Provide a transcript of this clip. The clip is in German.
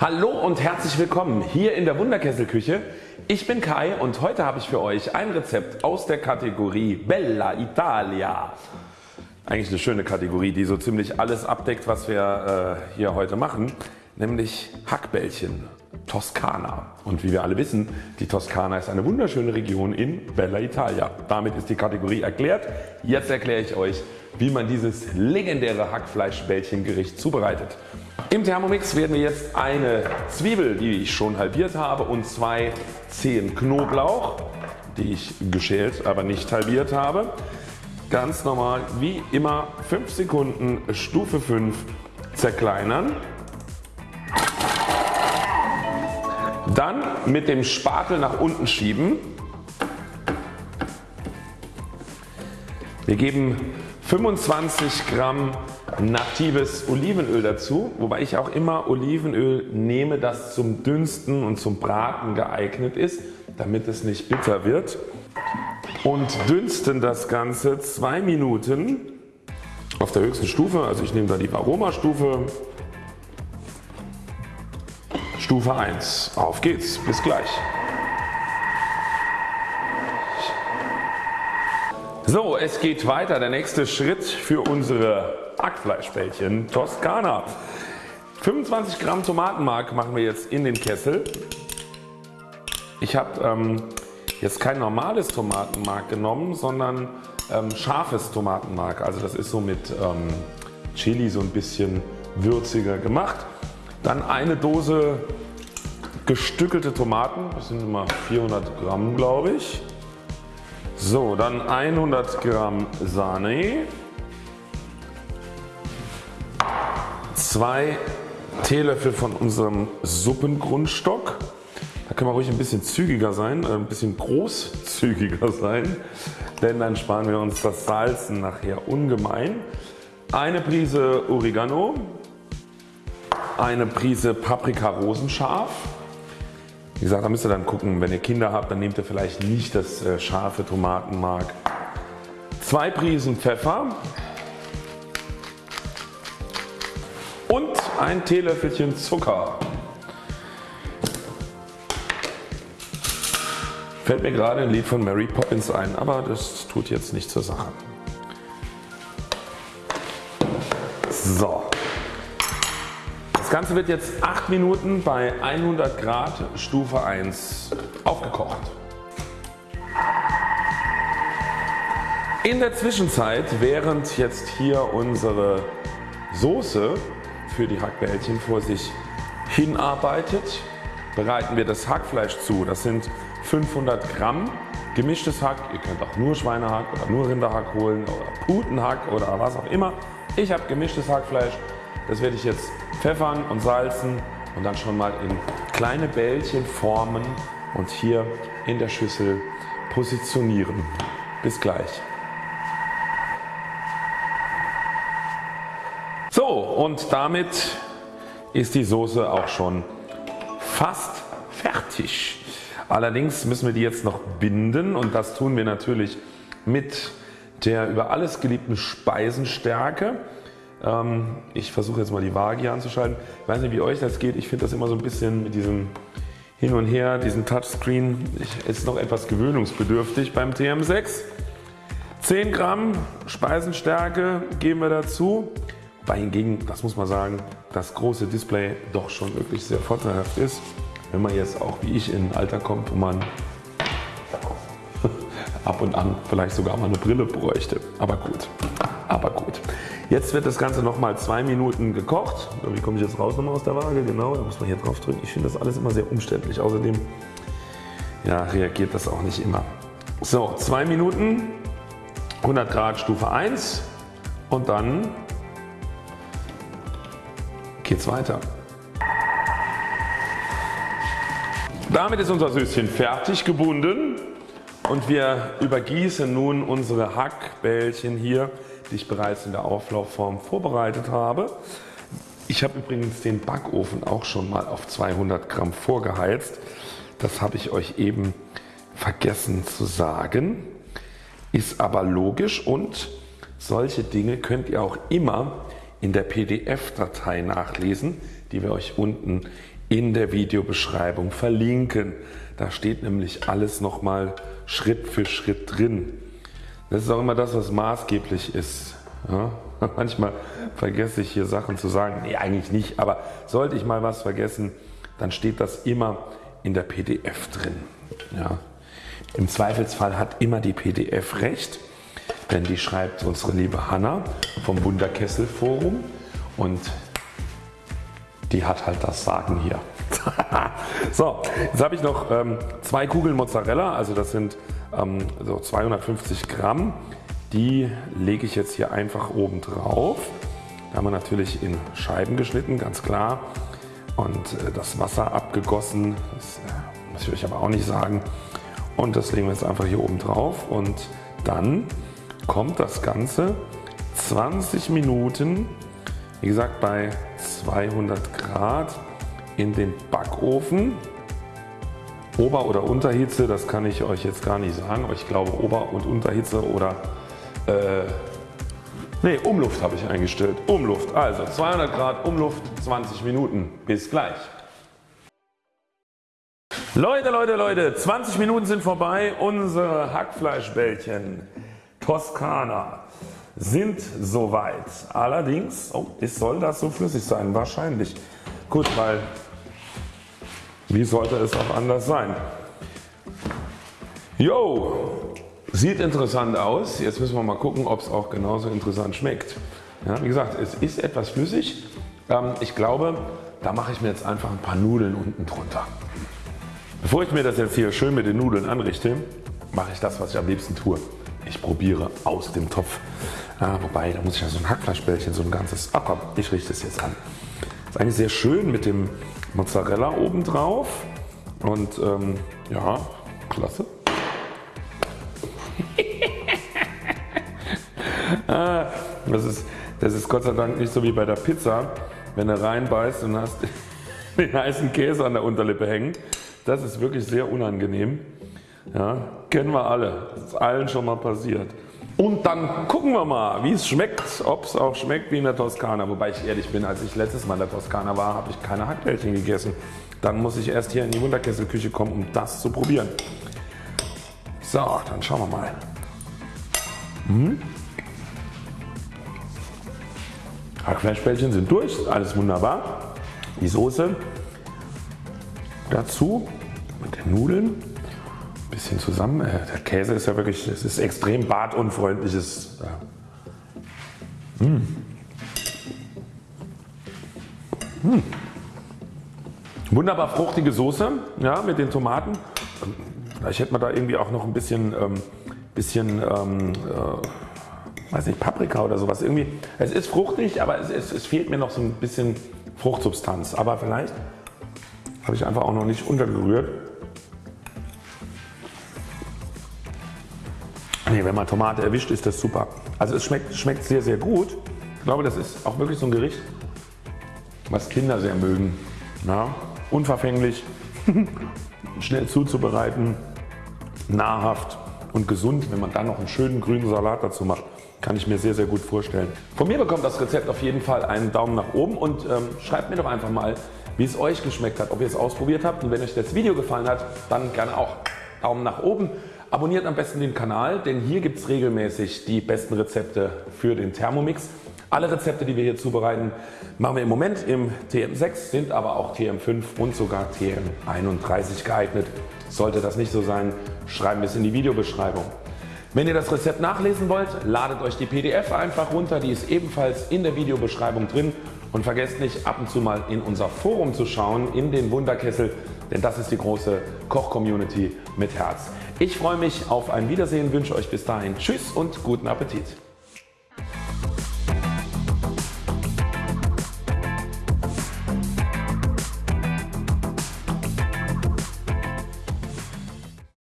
Hallo und herzlich willkommen hier in der Wunderkesselküche. Ich bin Kai und heute habe ich für euch ein Rezept aus der Kategorie Bella Italia. Eigentlich eine schöne Kategorie die so ziemlich alles abdeckt was wir äh, hier heute machen, nämlich Hackbällchen Toskana. Und wie wir alle wissen, die Toskana ist eine wunderschöne Region in Bella Italia. Damit ist die Kategorie erklärt. Jetzt erkläre ich euch wie man dieses legendäre Hackfleischbällchengericht zubereitet. Im Thermomix werden wir jetzt eine Zwiebel die ich schon halbiert habe und zwei Zehen Knoblauch die ich geschält aber nicht halbiert habe ganz normal wie immer 5 Sekunden Stufe 5 zerkleinern. Dann mit dem Spatel nach unten schieben. Wir geben 25 Gramm natives Olivenöl dazu, wobei ich auch immer Olivenöl nehme das zum Dünsten und zum Braten geeignet ist, damit es nicht bitter wird. Und dünsten das Ganze 2 Minuten auf der höchsten Stufe, also ich nehme da die Aromastufe Stufe 1. Auf geht's, bis gleich. So, es geht weiter. Der nächste Schritt für unsere Hackfleischbällchen Toskana. 25 Gramm Tomatenmark machen wir jetzt in den Kessel. Ich habe ähm, jetzt kein normales Tomatenmark genommen, sondern ähm, scharfes Tomatenmark. Also das ist so mit ähm, Chili so ein bisschen würziger gemacht. Dann eine Dose gestückelte Tomaten, das sind immer 400 Gramm glaube ich. So, dann 100 Gramm Sahne, 2 Teelöffel von unserem Suppengrundstock. Da können wir ruhig ein bisschen zügiger sein, äh, ein bisschen großzügiger sein, denn dann sparen wir uns das Salzen nachher ungemein. Eine Prise Oregano, eine Prise Paprika rosenscharf, wie gesagt, da müsst ihr dann gucken, wenn ihr Kinder habt, dann nehmt ihr vielleicht nicht das äh, scharfe Tomatenmark. Zwei Prisen Pfeffer und ein Teelöffelchen Zucker. Fällt mir gerade ein Lied von Mary Poppins ein, aber das tut jetzt nicht zur Sache. So, das Ganze wird jetzt 8 Minuten bei 100 Grad Stufe 1 aufgekocht. In der Zwischenzeit während jetzt hier unsere Soße für die Hackbällchen vor sich hinarbeitet bereiten wir das Hackfleisch zu. Das sind 500 Gramm gemischtes Hack. Ihr könnt auch nur Schweinehack oder nur Rinderhack holen oder Putenhack oder was auch immer. Ich habe gemischtes Hackfleisch. Das werde ich jetzt pfeffern und salzen und dann schon mal in kleine Bällchen formen und hier in der Schüssel positionieren. Bis gleich. So und damit ist die Soße auch schon fast fertig. Allerdings müssen wir die jetzt noch binden und das tun wir natürlich mit der über alles geliebten Speisenstärke. Ähm, ich versuche jetzt mal die Waage hier anzuschalten. Ich weiß nicht wie euch das geht. Ich finde das immer so ein bisschen mit diesem hin und her, diesen Touchscreen ist noch etwas gewöhnungsbedürftig beim TM6. 10 Gramm Speisenstärke geben wir dazu. Wobei hingegen, das muss man sagen, das große Display doch schon wirklich sehr vorteilhaft ist. Wenn man jetzt auch wie ich in ein Alter kommt, wo man ab und an vielleicht sogar mal eine Brille bräuchte. Aber gut, aber gut. Jetzt wird das Ganze nochmal zwei Minuten gekocht. Wie komme ich jetzt raus nochmal aus der Waage? Genau, da muss man hier drauf drücken. Ich finde das alles immer sehr umständlich. Außerdem ja, reagiert das auch nicht immer. So, zwei Minuten, 100 Grad Stufe 1 und dann geht's weiter. Damit ist unser Süßchen fertig gebunden und wir übergießen nun unsere Hackbällchen hier die ich bereits in der Auflaufform vorbereitet habe. Ich habe übrigens den Backofen auch schon mal auf 200 Gramm vorgeheizt. Das habe ich euch eben vergessen zu sagen. Ist aber logisch und solche Dinge könnt ihr auch immer in der PDF-Datei nachlesen, die wir euch unten in der Videobeschreibung verlinken. Da steht nämlich alles nochmal Schritt für Schritt drin. Das ist auch immer das was maßgeblich ist. Ja? Manchmal vergesse ich hier Sachen zu sagen. Nee eigentlich nicht, aber sollte ich mal was vergessen, dann steht das immer in der PDF drin. Ja? Im Zweifelsfall hat immer die PDF recht, denn die schreibt unsere liebe Hanna vom Wunderkessel Forum und die hat halt das Sagen hier. so, jetzt habe ich noch ähm, zwei Kugeln Mozzarella, also das sind ähm, so 250 Gramm. Die lege ich jetzt hier einfach oben drauf. Da haben wir natürlich in Scheiben geschnitten, ganz klar. Und äh, das Wasser abgegossen, das äh, muss ich euch aber auch nicht sagen. Und das legen wir jetzt einfach hier oben drauf und dann kommt das Ganze 20 Minuten, wie gesagt bei 200 Grad in den Backofen. Ober- oder Unterhitze, das kann ich euch jetzt gar nicht sagen, aber ich glaube Ober- und Unterhitze oder äh, ne, Umluft habe ich eingestellt. Umluft, also 200 Grad Umluft, 20 Minuten. Bis gleich. Leute, Leute, Leute, 20 Minuten sind vorbei. Unsere Hackfleischbällchen Toskana sind soweit. Allerdings, oh, soll das so flüssig sein? Wahrscheinlich. Gut, weil wie sollte es auch anders sein? Jo, sieht interessant aus. Jetzt müssen wir mal gucken ob es auch genauso interessant schmeckt. Ja, wie gesagt es ist etwas flüssig. Ähm, ich glaube da mache ich mir jetzt einfach ein paar Nudeln unten drunter. Bevor ich mir das jetzt hier schön mit den Nudeln anrichte, mache ich das was ich am liebsten tue. Ich probiere aus dem Topf. Ja, wobei da muss ich ja so ein Hackfleischbällchen, so ein ganzes. Ach komm, ich richte es jetzt an. Ist eigentlich sehr schön mit dem Mozzarella oben drauf und ähm, ja, klasse. ah, das, ist, das ist Gott sei Dank nicht so wie bei der Pizza, wenn du reinbeißt und hast den heißen Käse an der Unterlippe hängen. Das ist wirklich sehr unangenehm. Ja, kennen wir alle, das ist allen schon mal passiert. Und dann gucken wir mal wie es schmeckt, ob es auch schmeckt wie in der Toskana. Wobei ich ehrlich bin, als ich letztes Mal in der Toskana war, habe ich keine Hackbällchen gegessen. Dann muss ich erst hier in die Wunderkesselküche kommen um das zu probieren. So, dann schauen wir mal. Hm. Hackfleischbällchen sind durch, alles wunderbar. Die Soße dazu mit den Nudeln bisschen zusammen. Äh, der Käse ist ja wirklich, es ist extrem badunfreundliches. Ja. Mmh. Mmh. Wunderbar fruchtige Soße ja, mit den Tomaten. Vielleicht hätte man da irgendwie auch noch ein bisschen, ähm, bisschen ähm, äh, weiß nicht, Paprika oder sowas. Irgendwie, es ist fruchtig, aber es, es, es fehlt mir noch so ein bisschen Fruchtsubstanz. Aber vielleicht habe ich einfach auch noch nicht untergerührt. Nee, wenn man Tomate erwischt ist das super. Also es schmeckt, schmeckt sehr sehr gut. Ich glaube das ist auch wirklich so ein Gericht was Kinder sehr mögen. Ja, unverfänglich, schnell zuzubereiten, nahrhaft und gesund. Wenn man dann noch einen schönen grünen Salat dazu macht, kann ich mir sehr sehr gut vorstellen. Von mir bekommt das Rezept auf jeden Fall einen Daumen nach oben und ähm, schreibt mir doch einfach mal wie es euch geschmeckt hat, ob ihr es ausprobiert habt und wenn euch das Video gefallen hat, dann gerne auch Daumen nach oben. Abonniert am besten den Kanal, denn hier gibt es regelmäßig die besten Rezepte für den Thermomix. Alle Rezepte die wir hier zubereiten machen wir im Moment im TM6, sind aber auch TM5 und sogar TM31 geeignet. Sollte das nicht so sein, schreiben wir es in die Videobeschreibung. Wenn ihr das Rezept nachlesen wollt, ladet euch die PDF einfach runter, die ist ebenfalls in der Videobeschreibung drin und vergesst nicht ab und zu mal in unser Forum zu schauen, in den Wunderkessel, denn das ist die große Koch-Community mit Herz. Ich freue mich auf ein Wiedersehen, wünsche euch bis dahin Tschüss und guten Appetit.